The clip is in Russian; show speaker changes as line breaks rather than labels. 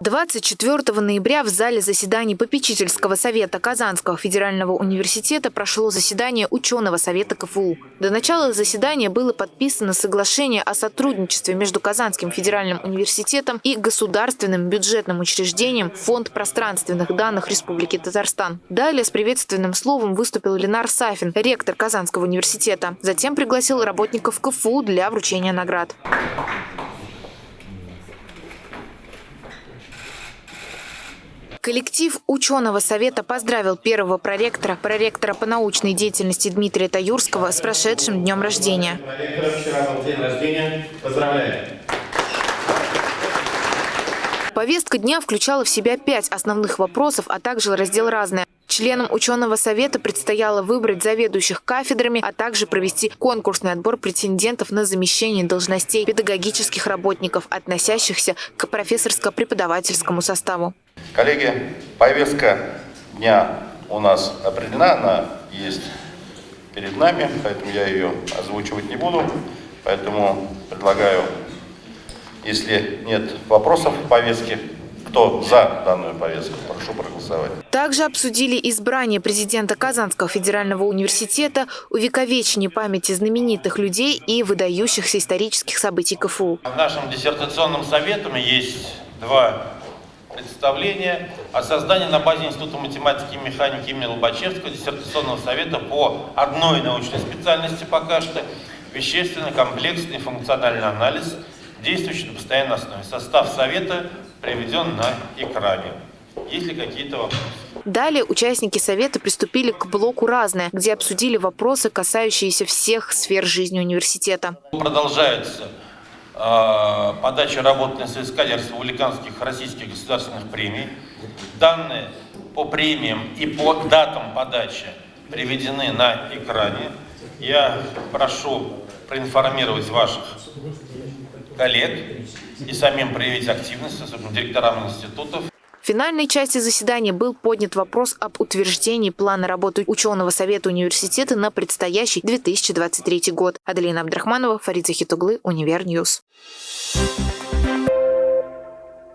24 ноября в зале заседаний попечительского совета Казанского федерального университета прошло заседание ученого совета КФУ. До начала заседания было подписано соглашение о сотрудничестве между Казанским федеральным университетом и государственным бюджетным учреждением Фонд пространственных данных Республики Татарстан. Далее с приветственным словом выступил Ленар Сафин, ректор Казанского университета. Затем пригласил работников КФУ для вручения наград. Коллектив ученого совета поздравил первого проректора, проректора по научной деятельности Дмитрия Таюрского с прошедшим днем рождения. Повестка дня включала в себя пять основных вопросов, а также раздел «Разное». Членам ученого совета предстояло выбрать заведующих кафедрами, а также провести конкурсный отбор претендентов на замещение должностей педагогических работников, относящихся к профессорско-преподавательскому составу.
Коллеги, повестка дня у нас определена, она есть перед нами, поэтому я ее озвучивать не буду. Поэтому предлагаю, если нет вопросов в повестке, кто за данную повестку, прошу проголосовать.
Также обсудили избрание президента Казанского федерального университета, увековечение памяти знаменитых людей и выдающихся исторических событий КФУ.
В нашем диссертационном совете есть два представление о создании на базе Института математики и механики имени Лобачевского диссертационного совета по одной научной специальности пока что вещественный, комплексный, функциональный анализ, действующий на постоянной основе. Состав совета приведен на экране. Есть ли какие-то вопросы?
Далее участники совета приступили к блоку «Разное», где обсудили вопросы, касающиеся всех сфер жизни университета.
Продолжается подача работ на соискателей республиканских российских государственных премий. Данные по премиям и по датам подачи приведены на экране. Я прошу проинформировать ваших коллег и самим проявить активность, особенно директорам институтов.
В финальной части заседания был поднят вопрос об утверждении плана работы ученого совета университета на предстоящий 2023 год. Аделина Абдрахманова, Фарид Захит углы, Универньюз. Thank you.